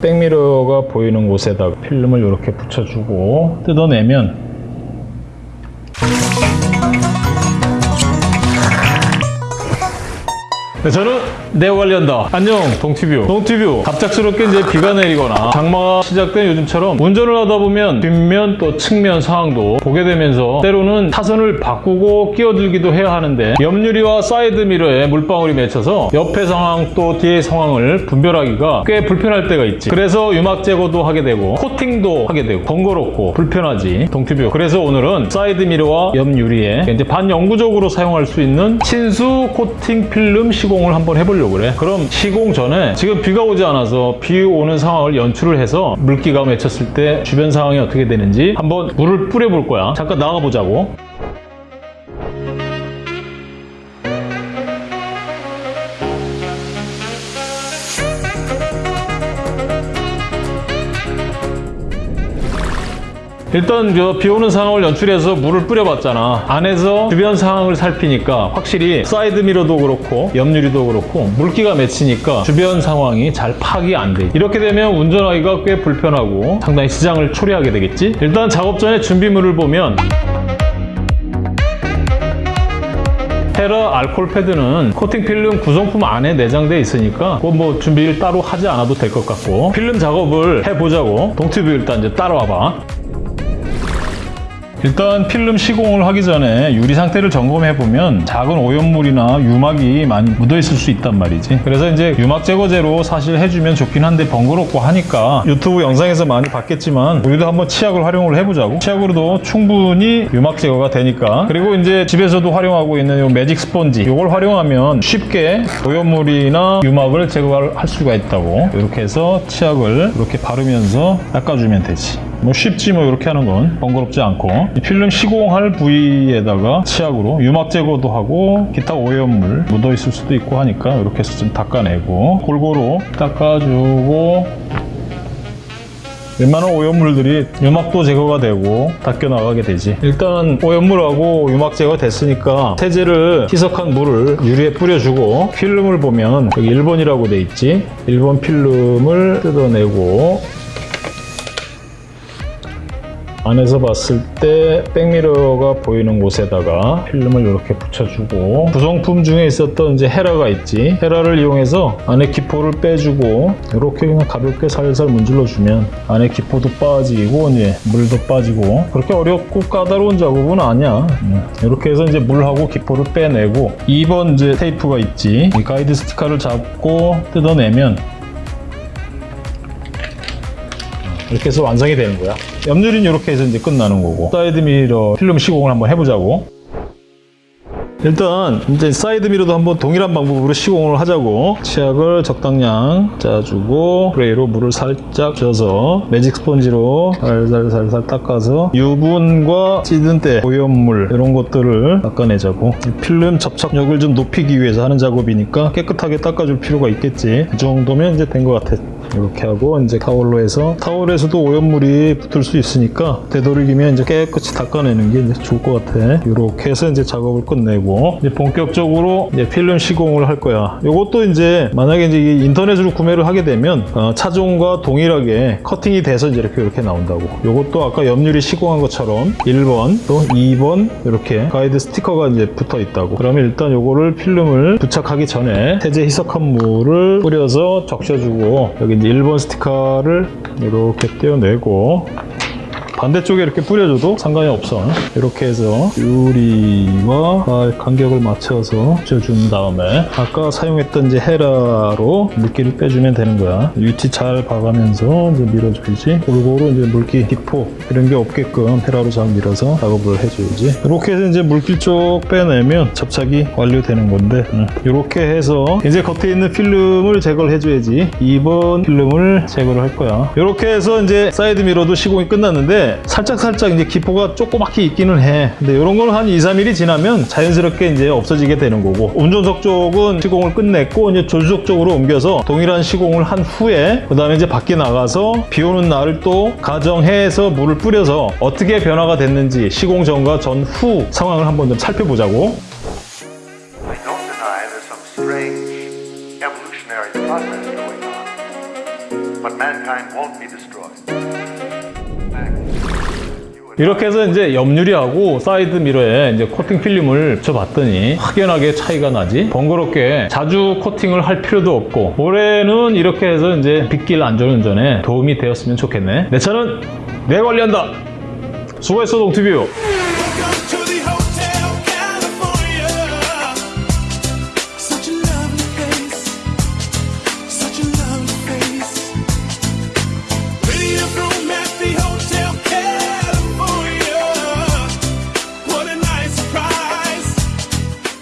백미러가 보이는 곳에다가 필름을 이렇게 붙여주고 뜯어내면 네, 저는 네오 관리한다. 안녕, 동티뷰. 동티뷰. 갑작스럽게 이제 비가 내리거나 장마가 시작된 요즘처럼 운전을 하다 보면 뒷면 또 측면 상황도 보게 되면서 때로는 차선을 바꾸고 끼어들기도 해야 하는데 옆유리와 사이드 미러에 물방울이 맺혀서 옆의 상황 또 뒤의 상황을 분별하기가 꽤 불편할 때가 있지. 그래서 유막 제거도 하게 되고 코팅도 하게 되고 번거롭고 불편하지. 동티뷰. 그래서 오늘은 사이드 미러와 옆 유리에 이제 반영구적으로 사용할 수 있는 친수 코팅 필름 시공 을 한번 해보려고 그래. 그럼 시공 전에 지금 비가 오지 않아서 비 오는 상황을 연출을 해서 물기가 맺혔을 때 주변 상황이 어떻게 되는지 한번 물을 뿌려볼 거야. 잠깐 나가보자고. 일단 저 비 오는 상황을 연출해서 물을 뿌려봤잖아. 안에서 주변 상황을 살피니까 확실히 사이드 미러도 그렇고 옆유리도 그렇고 물기가 맺히니까 주변 상황이 잘 파악이 안 돼. 이렇게 되면 운전하기가 꽤 불편하고 상당히 지장을 초래하게 되겠지. 일단 작업 전에 준비물을 보면 테라 알콜 패드는 코팅 필름 구성품 안에 내장되어 있으니까 그건 뭐 준비를 따로 하지 않아도 될 것 같고 필름 작업을 해보자고 동티뷰 일단 이제 따라와봐 일단 필름 시공을 하기 전에 유리 상태를 점검해 보면 작은 오염물이나 유막이 많이 묻어 있을 수 있단 말이지. 그래서 이제 유막 제거제로 사실 해주면 좋긴 한데 번거롭고 하니까 유튜브 영상에서 많이 봤겠지만 우리도 한번 치약을 활용을 해보자고. 치약으로도 충분히 유막 제거가 되니까. 그리고 이제 집에서도 활용하고 있는 이 매직 스펀지 이걸 활용하면 쉽게 오염물이나 유막을 제거할 수가 있다고. 이렇게 해서 치약을 이렇게 바르면서 닦아주면 되지 뭐 쉽지 뭐 이렇게 하는 건 번거롭지 않고 이 필름 시공할 부위에다가 치약으로 유막 제거도 하고 기타 오염물 묻어 있을 수도 있고 하니까 이렇게 해서 좀 닦아내고 골고루 닦아주고 웬만한 오염물들이 유막도 제거가 되고 닦여 나가게 되지. 일단 오염물하고 유막 제거 됐으니까 세제를 희석한 물을 유리에 뿌려주고 필름을 보면 여기 1번이라고 돼 있지. 1번 필름을 뜯어내고 안에서 봤을 때 백미러가 보이는 곳에다가 필름을 이렇게 붙여주고 구성품 중에 있었던 이제 헤라가 있지. 헤라를 이용해서 안에 기포를 빼주고 이렇게 그냥 가볍게 살살 문질러 주면 안에 기포도 빠지고 이제 물도 빠지고 그렇게 어렵고 까다로운 작업은 아니야. 음, 이렇게 해서 이제 물하고 기포를 빼내고 2번 이제 테이프가 있지. 이 가이드 스티커를 잡고 뜯어내면 이렇게 해서 완성이 되는 거야. 옆유리는 이렇게 해서 이제 끝나는 거고 사이드 미러 필름 시공을 한번 해보자고. 일단 이제 사이드 미러도 한번 동일한 방법으로 시공을 하자고. 치약을 적당량 짜주고 스프레이로 물을 살짝 져서 매직 스펀지로 살살살살 닦아서 유분과 찌든 때 오염물 이런 것들을 닦아내자고. 필름 접착력을 좀 높이기 위해서 하는 작업이니까 깨끗하게 닦아줄 필요가 있겠지. 이 정도면 이제 된 것 같아. 이렇게 하고 이제 타월로 해서 타월에서도 오염물이 붙을 수 있으니까 되도록이면 이제 깨끗이 닦아내는 게 좋을 것 같아. 이렇게 해서 이제 작업을 끝내고 이제 본격적으로 이제 필름 시공을 할 거야. 이것도 이제 만약에 이제 인터넷으로 구매를 하게 되면 어, 차종과 동일하게 커팅이 돼서 이제 이렇게 이렇게 나온다고. 이것도 아까 옆유리 시공한 것처럼 1번 또 2번 이렇게 가이드 스티커가 이제 붙어 있다고. 그러면 일단 이거를 필름을 부착하기 전에 세제 희석한 물을 뿌려서 적셔주고 여기 이제 1번 스티커를 이렇게 떼어내고 반대쪽에 이렇게 뿌려줘도 상관이 없어. 이렇게 해서 유리와 간격을 맞춰서 붙여준 다음에 아까 사용했던 이제 헤라로 물기를 빼주면 되는 거야. 위치 잘 봐가면서 이제 밀어줘야지. 골고루 이제 물기 기포 이런 게 없게끔 헤라로 잘 밀어서 작업을 해줘야지. 이렇게 해서 이제 물기 쪽 빼내면 접착이 완료되는 건데 음, 이렇게 해서 이제 겉에 있는 필름을 제거를 해줘야지. 2번 필름을 제거를 할 거야. 이렇게 해서 이제 사이드 미러도 시공이 끝났는데 살짝 살짝 이제 기포가 조그맣게 있기는 해. 근데 이런 거는 한 2, 3일이 지나면 자연스럽게 이제 없어지게 되는 거고 운전석 쪽은 시공을 끝냈고 이제 조수석 쪽으로 옮겨서 동일한 시공을 한 후에 그 다음에 이제 밖에 나가서 비 오는 날을 또 가정해서 물을 뿌려서 어떻게 변화가 됐는지 시공 전과 전후 상황을 한번 좀 살펴보자고. But mankind won't be destroyed. 이렇게 해서 이제 옆유리하고 사이드 미러에 이제 코팅 필름을 붙여봤더니 확연하게 차이가 나지. 번거롭게 자주 코팅을 할 필요도 없고 올해는 이렇게 해서 이제 빗길 안전운전에 도움이 되었으면 좋겠네. 내 차는 내 관리한다. 수고했어 동티뷰